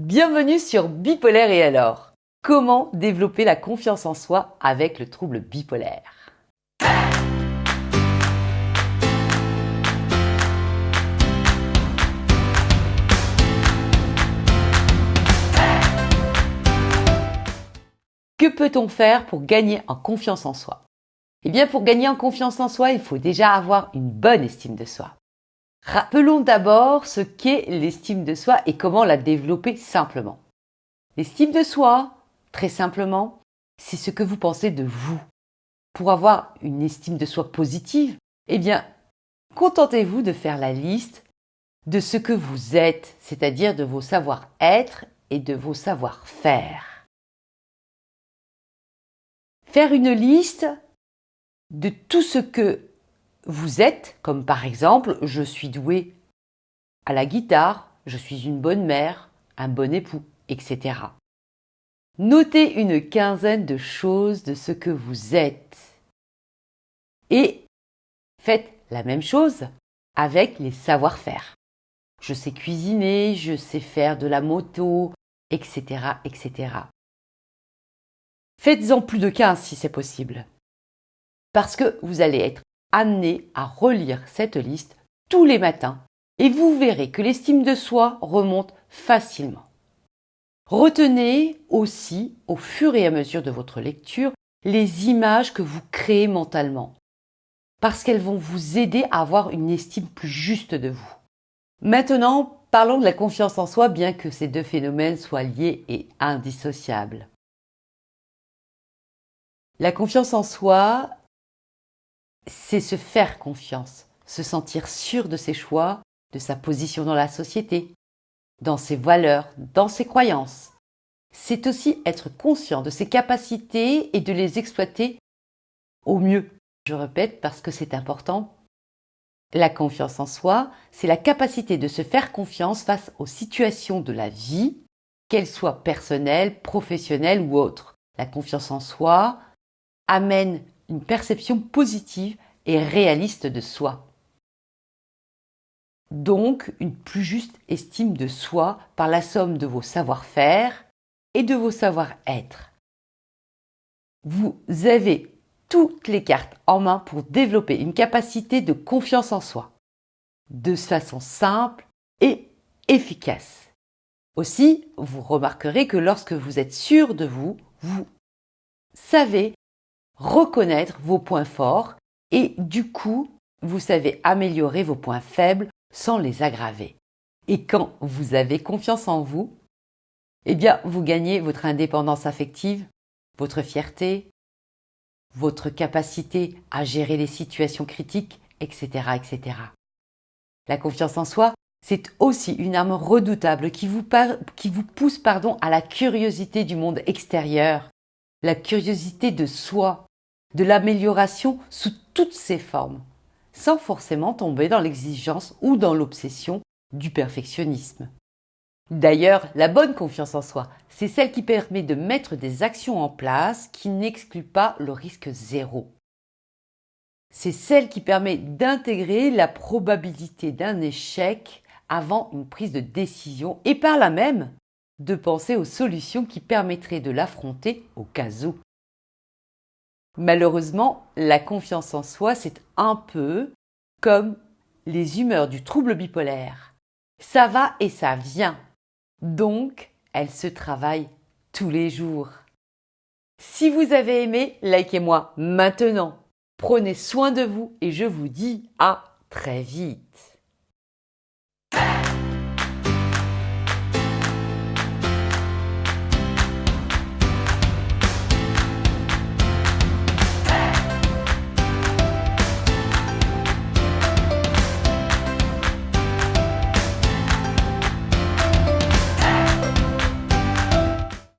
Bienvenue sur Bipolaire et alors. Comment développer la confiance en soi avec le trouble bipolaire? Que peut-on faire pour gagner en confiance en soi? Eh bien pour gagner en confiance en soi, il faut déjà avoir une bonne estime de soi. Rappelons d'abord ce qu'est l'estime de soi et comment la développer simplement. L'estime de soi, très simplement, c'est ce que vous pensez de vous. Pour avoir une estime de soi positive, eh bien, contentez-vous de faire la liste de ce que vous êtes, c'est-à-dire de vos savoir-être et de vos savoir-faire. Faire une liste de tout ce que vous êtes, comme par exemple, je suis doué à la guitare, je suis une bonne mère, un bon époux, etc. Notez une quinzaine de choses de ce que vous êtes. Et faites la même chose avec les savoir-faire. Je sais cuisiner, je sais faire de la moto, etc. etc. Faites-en plus de 15 si c'est possible. Parce que vous allez être amené à relire cette liste tous les matins et vous verrez que l'estime de soi remonte facilement. Retenez aussi, au fur et à mesure de votre lecture, les images que vous créez mentalement, parce qu'elles vont vous aider à avoir une estime plus juste de vous. Maintenant, parlons de la confiance en soi, bien que ces deux phénomènes soient liés et indissociables. La confiance en soi, c'est se faire confiance, se sentir sûr de ses choix, de sa position dans la société, dans ses valeurs, dans ses croyances. C'est aussi être conscient de ses capacités et de les exploiter au mieux. Je répète parce que c'est important. La confiance en soi, c'est la capacité de se faire confiance face aux situations de la vie, qu'elles soient personnelles, professionnelles ou autres. La confiance en soi amène une perception positive et réaliste de soi. Donc une plus juste estime de soi par la somme de vos savoir-faire et de vos savoir-être. Vous avez toutes les cartes en main pour développer une capacité de confiance en soi, de façon simple et efficace. Aussi, vous remarquerez que lorsque vous êtes sûr de vous, vous savez reconnaître vos points forts et du coup, vous savez améliorer vos points faibles sans les aggraver. Et quand vous avez confiance en vous, eh bien, vous gagnez votre indépendance affective, votre fierté, votre capacité à gérer les situations critiques, etc., etc. La confiance en soi, c'est aussi une arme redoutable qui vous, qui vous pousse pardon, à la curiosité du monde extérieur, la curiosité de soi, de l'amélioration sous toutes ses formes, sans forcément tomber dans l'exigence ou dans l'obsession du perfectionnisme. D'ailleurs, la bonne confiance en soi, c'est celle qui permet de mettre des actions en place qui n'excluent pas le risque zéro. C'est celle qui permet d'intégrer la probabilité d'un échec avant une prise de décision et par là même de penser aux solutions qui permettraient de l'affronter au cas où. Malheureusement, la confiance en soi, c'est un peu comme les humeurs du trouble bipolaire. Ça va et ça vient. Donc, elle se travaille tous les jours. Si vous avez aimé, likez-moi maintenant. Prenez soin de vous et je vous dis à très vite.